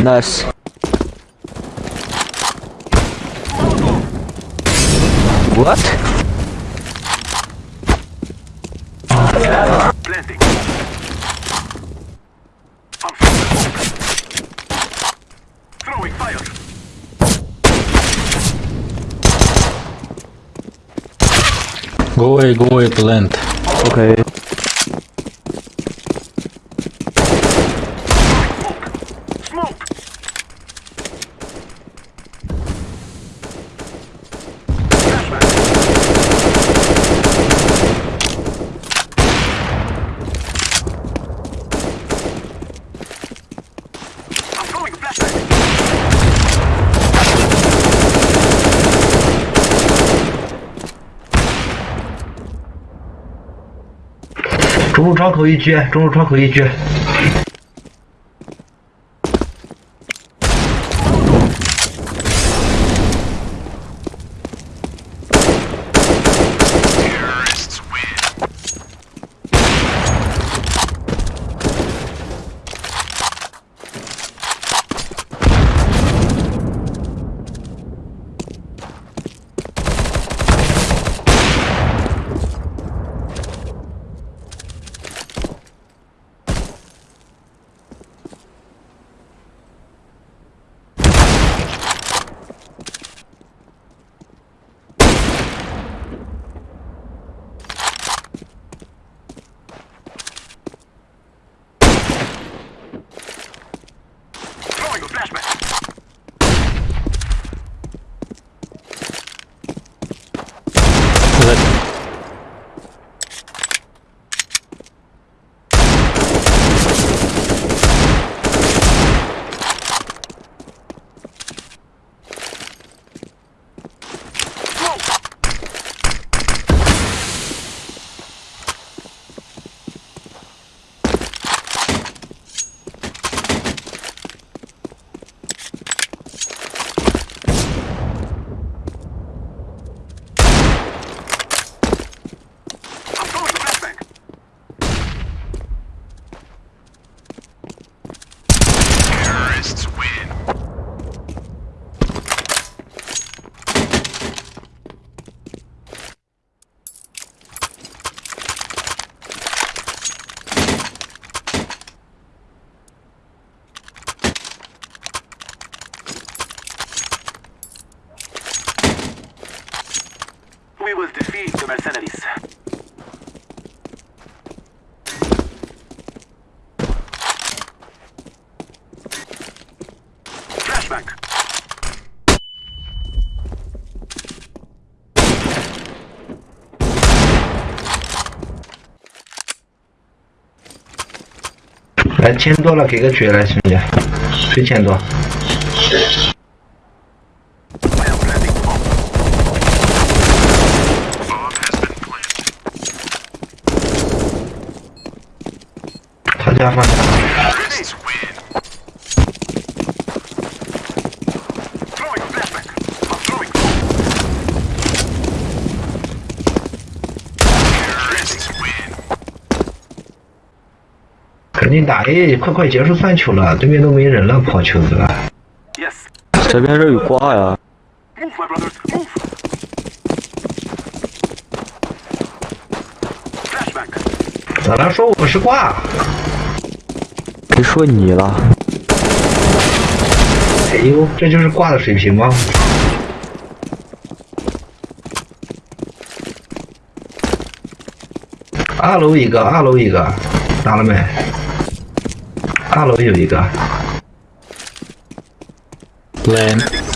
Nice. What? Planting. I'm throwing smoke. Throwing fire. Go away, go away, plant. Okay. 中路窗口一狙，中路窗口一狙。We will defeat the mercenaries. Flashback. 来钱多了给个狙来兄弟，谁钱多？家放下。Terrorists win. Throwing a flashback. I'm throwing bomb. Terrorists win. 赶紧打哎快快结束三球了，对面都没人了，跑球子了。Yes. 这边这有挂呀。咋了？说我是挂？谁说你了？哎呦，这就是挂的水平吗？二楼一个，二楼一个，打了没？二楼有一个. Planting